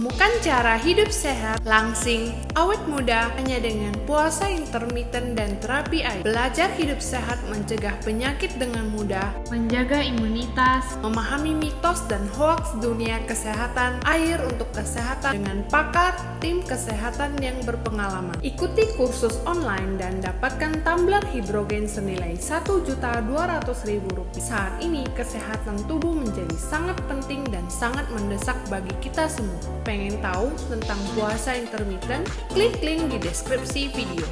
Temukan cara hidup sehat, langsing, awet muda hanya dengan puasa intermittent dan terapi air. Belajar hidup sehat mencegah penyakit dengan mudah, menjaga imunitas, memahami mitos dan hoaks dunia kesehatan, air untuk kesehatan dengan pakar tim kesehatan yang berpengalaman. Ikuti kursus online dan dapatkan tumbler hidrogen senilai Rp1.200.000. Saat ini kesehatan tubuh menjadi sangat penting dan sangat mendesak bagi kita semua. Pengen tahu tentang puasa intermittent? Klik link di deskripsi video.